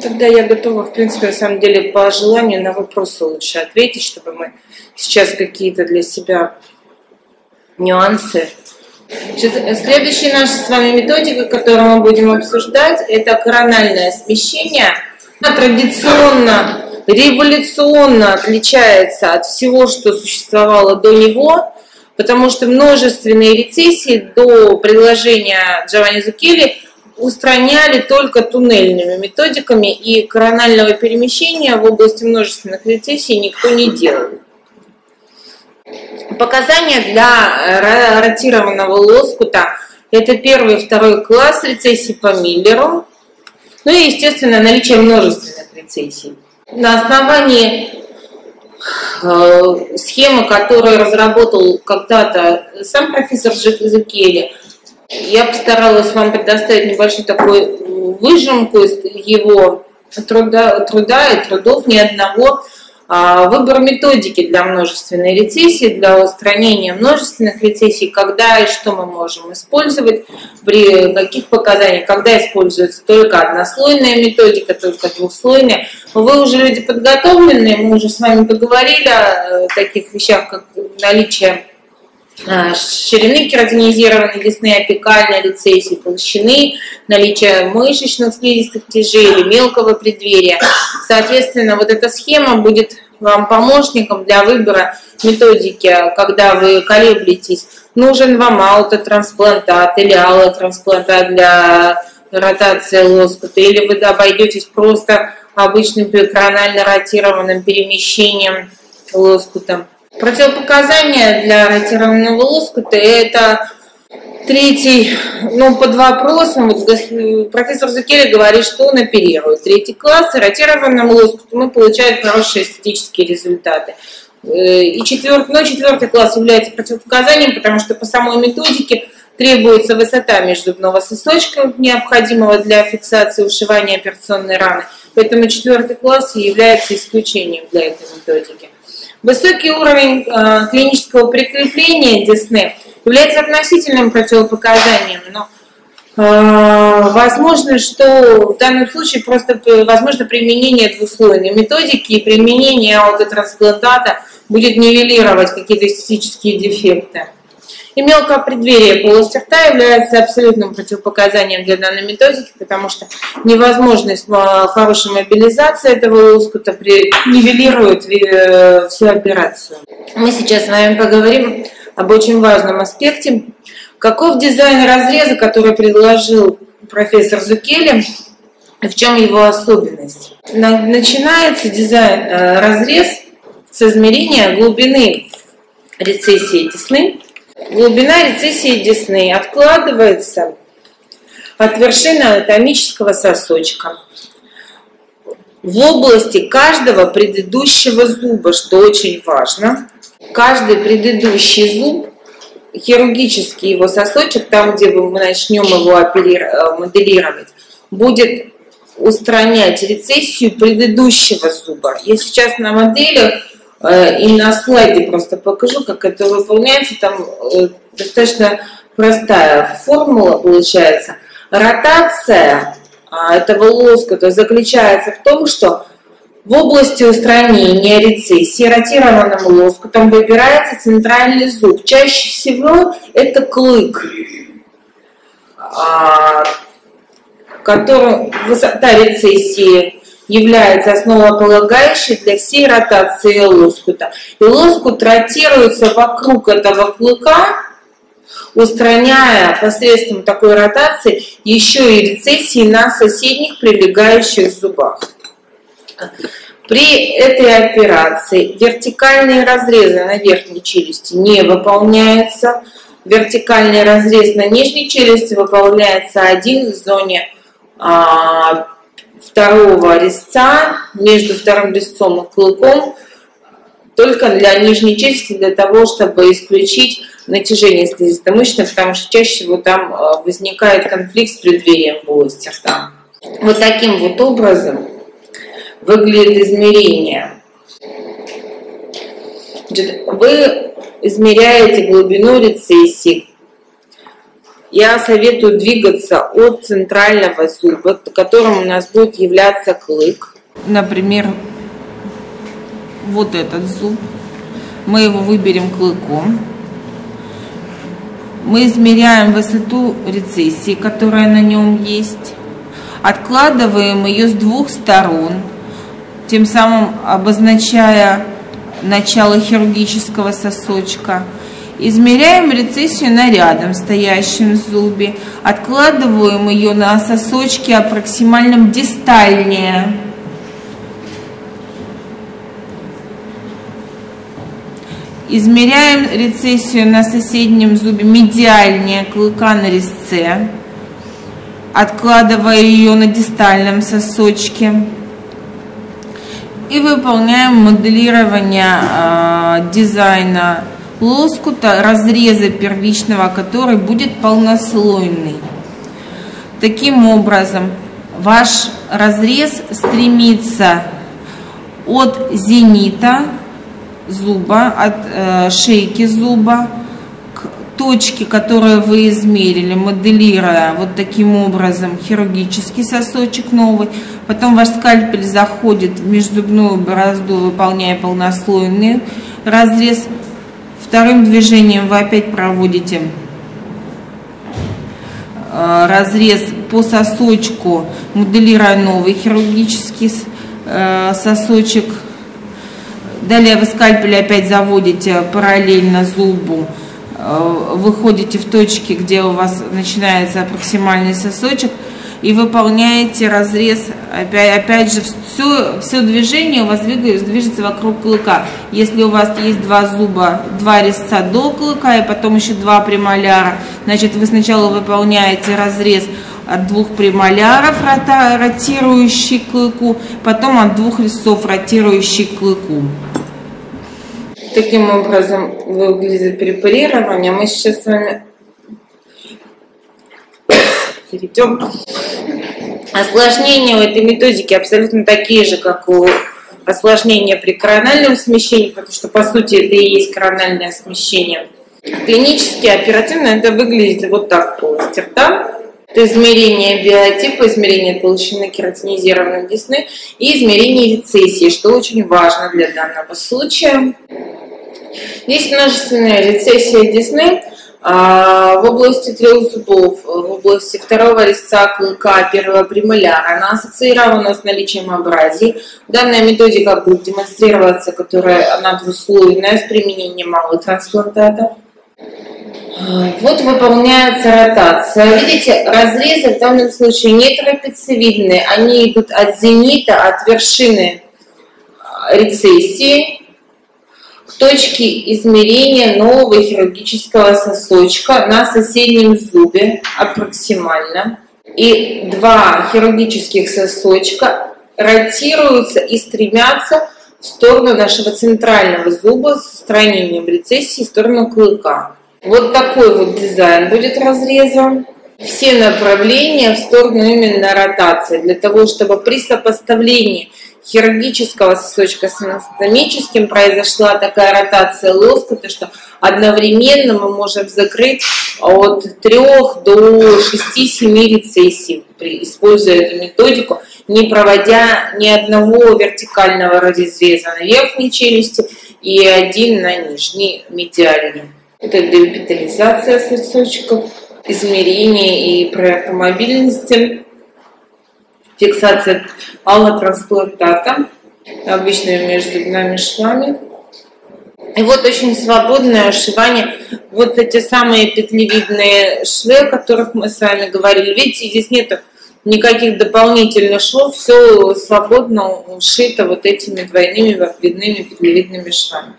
Тогда я готова, в принципе, на самом деле, по желанию на вопросы лучше ответить, чтобы мы сейчас какие-то для себя нюансы. Следующая наша с вами методика, которую мы будем обсуждать, это корональное смещение. Она традиционно, революционно отличается от всего, что существовало до него, потому что множественные рецессии до предложения Джованни Зукели устраняли только туннельными методиками, и коронального перемещения в области множественных рецессий никто не делал. Показания для ротированного лоскута – это первый и второй класс рецессий по Миллеру, ну и, естественно, наличие множественных рецессий. На основании э, схемы, которую разработал когда-то сам профессор Зукели, я постаралась вам предоставить небольшую такую выжимку из его труда, труда и трудов ни одного а, выбор методики для множественной рецессии, для устранения множественных рецессий, когда и что мы можем использовать, при каких показаниях, когда используется только однослойная методика, только двухслойная. Вы уже люди подготовленные, мы уже с вами поговорили о таких вещах, как наличие ширины кератинизированной десны, апикальной рецессии, толщины, наличие мышечных слизистых тяжей или мелкого преддверия. Соответственно, вот эта схема будет вам помощником для выбора методики, когда вы колеблетесь, нужен вам аутотрансплантат или аллотрансплантат для ротации лоскута, или вы обойдетесь просто обычным коронально ротированным перемещением лоскута. Противопоказания для ротированного лоскута – это третий, ну, под вопросом, вот профессор Зукели говорит, что он оперирует. Третий класс, ротированным лоскутом мы получаем хорошие эстетические результаты. Э, и четвертый, но четвертый класс является противопоказанием, потому что по самой методике требуется высота межзубного сосочка, необходимого для фиксации ушивания операционной раны. Поэтому четвертый класс является исключением для этой методики. Высокий уровень э, клинического прикрепления десны является относительным противопоказанием, но э, возможно, что в данном случае просто возможно применение двуслойной методики и применение аутотрансплантата будет нивелировать какие-то эстетические дефекты. И мелкое преддверие полости рта является абсолютным противопоказанием для данной методики, потому что невозможность э, хорошей мобилизации этого лоскута нивелирует э, всю операцию. Мы сейчас с вами поговорим об очень важном аспекте. Каков дизайн разреза, который предложил профессор Зукели, и в чем его особенность? Начинается дизайн э, разрез с измерения глубины рецессии десны Глубина рецессии десны откладывается от вершины анатомического сосочка в области каждого предыдущего зуба, что очень важно. Каждый предыдущий зуб, хирургический его сосочек, там, где мы начнем его э, моделировать, будет устранять рецессию предыдущего зуба. Я сейчас на моделях Э, и на слайде просто покажу, как это выполняется. Там э, достаточно простая формула получается. Ротация а, этого лоскута заключается в том, что в области устранения рецессии ротированным лоскутом выбирается центральный зуб. Чаще всего это клык, а, который высота рецессии является основополагающей для всей ротации лоскута. И лоскут ротируется вокруг этого клыка, устраняя посредством такой ротации еще и рецессии на соседних прилегающих зубах. При этой операции вертикальные разрезы на верхней челюсти не выполняются. Вертикальный разрез на нижней челюсти выполняется один в зоне а, второго резца между вторым резцом и клыком только для нижней челюсти, для того, чтобы исключить натяжение слизисто-мышечной, потому что чаще всего там э, возникает конфликт с преддверием полости рта. Вот таким вот образом выглядит измерение. Вы измеряете глубину рецессии я советую двигаться от центрального зуба, которым у нас будет являться клык. Например, вот этот зуб. Мы его выберем клыком. Мы измеряем высоту рецессии, которая на нем есть. Откладываем ее с двух сторон, тем самым обозначая начало хирургического сосочка. Измеряем рецессию на рядом стоящем зубе. Откладываем ее на сосочке аппроксимальном дистальнее. Измеряем рецессию на соседнем зубе медиальнее клыка на резце, откладывая ее на дистальном сосочке. И выполняем моделирование э, дизайна лоскута, разреза первичного, который будет полнослойный. Таким образом, ваш разрез стремится от зенита зуба, от э, шейки зуба к точке, которую вы измерили, моделируя вот таким образом хирургический сосочек новый. Потом ваш скальпель заходит в межзубную борозду, выполняя полнослойный разрез. Вторым движением вы опять проводите э, разрез по сосочку, моделируя новый хирургический э, сосочек. Далее вы скальпель опять заводите параллельно зубу, э, выходите в точки, где у вас начинается проксимальный сосочек, и выполняете разрез, опять, опять же, все, все движение у вас двигается, движется вокруг клыка. Если у вас есть два зуба, два резца до клыка, и потом еще два премоляра, значит, вы сначала выполняете разрез от двух премоляров, ротирующий клыку, потом от двух резцов, ротирующий клыку. Таким образом выглядит препарирование. Мы сейчас с вами перейдем. Осложнения у этой методики абсолютно такие же, как у осложнения при корональном смещении, потому что по сути это и есть корональное смещение. Клинически, оперативно это выглядит вот так в полости рта. Это измерение биотипа, измерение толщины кератинизированной десны и измерение рецессии, что очень важно для данного случая. Есть множественная рецессия десны в области трех зубов, в области второго резца клыка, первого премоляра. Она ассоциирована с наличием абразий. Данная методика будет демонстрироваться, которая она двуслойная с применением малых трансплантатов. Вот выполняется ротация. Видите, разрезы в данном случае не трапециевидные, они идут от зенита, от вершины рецессии точки измерения нового хирургического сосочка на соседнем зубе аппроксимально. И два хирургических сосочка ротируются и стремятся в сторону нашего центрального зуба с устранением рецессии в сторону клыка. Вот такой вот дизайн будет разрезан. Все направления в сторону именно ротации, для того, чтобы при сопоставлении хирургического сосочка с анатомическим произошла такая ротация лоскута, что одновременно мы можем закрыть от 3 до 6-7 рецессий, используя эту методику, не проводя ни одного вертикального разреза на верхней челюсти и один на нижней медиальной. Это депитализация сосочков, измерение и проект мобильности фиксация аллотрансплантата обычными межзубными швами. И вот очень свободное ушивание. Вот эти самые петлевидные швы, о которых мы с вами говорили. Видите, здесь нет никаких дополнительных швов, все свободно ушито вот этими двойными вапидными петлевидными швами.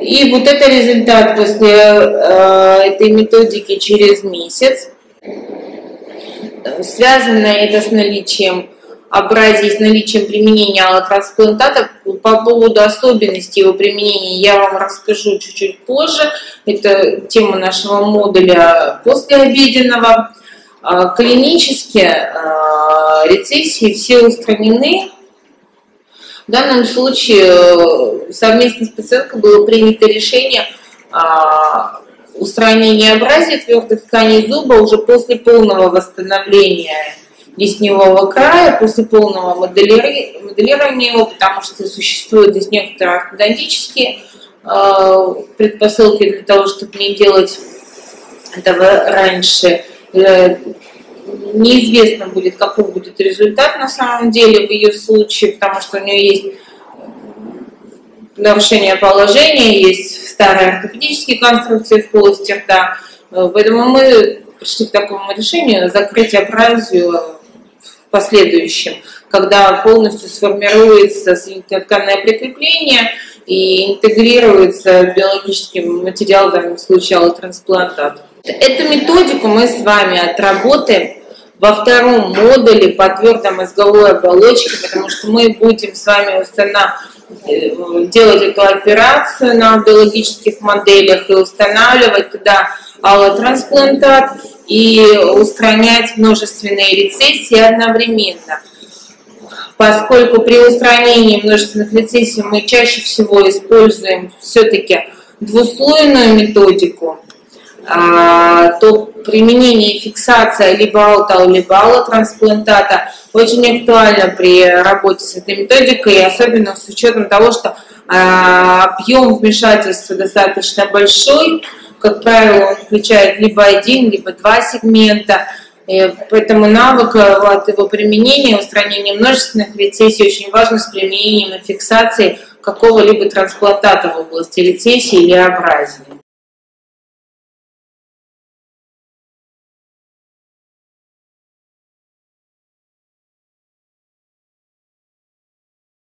И вот это результат после э, этой методики через месяц. Связано это с наличием абразии, с наличием применения аллотрансплантата. По поводу особенностей его применения я вам расскажу чуть-чуть позже. Это тема нашего модуля послеобеденного. А, клинически а, рецессии все устранены. В данном случае э, совместно с пациенткой было принято решение а, устранения абразии твердых тканей зуба уже после полного восстановления десневого края, после полного моделирования его, потому что существуют здесь некоторые ортодонтические э, предпосылки для того, чтобы не делать этого раньше. Э, неизвестно будет, какой будет результат на самом деле в ее случае, потому что у нее есть нарушение положения, есть старые ортопедические конструкции в полости рта. Поэтому мы пришли к такому решению закрыть абразию в последующем, когда полностью сформируется тканное прикрепление и интегрируется биологический материал, в данном случае аллотрансплантат. Эту методику мы с вами отработаем во втором модуле по твердомозговой оболочке, потому что мы будем с вами устанавливать, делать эту операцию на биологических моделях и устанавливать туда аллотрансплантат и устранять множественные рецессии одновременно. Поскольку при устранении множественных рецессий мы чаще всего используем все-таки двуслойную методику, а, то применение и фиксация либо аутал, либо аллотрансплантата очень актуально при работе с этой методикой, особенно с учетом того, что а, объем вмешательства достаточно большой, как правило, он включает либо один, либо два сегмента, поэтому навык э, вот, его применения, устранения множественных рецессий очень важно с применением и фиксацией какого-либо трансплантата в области рецессии или абразии.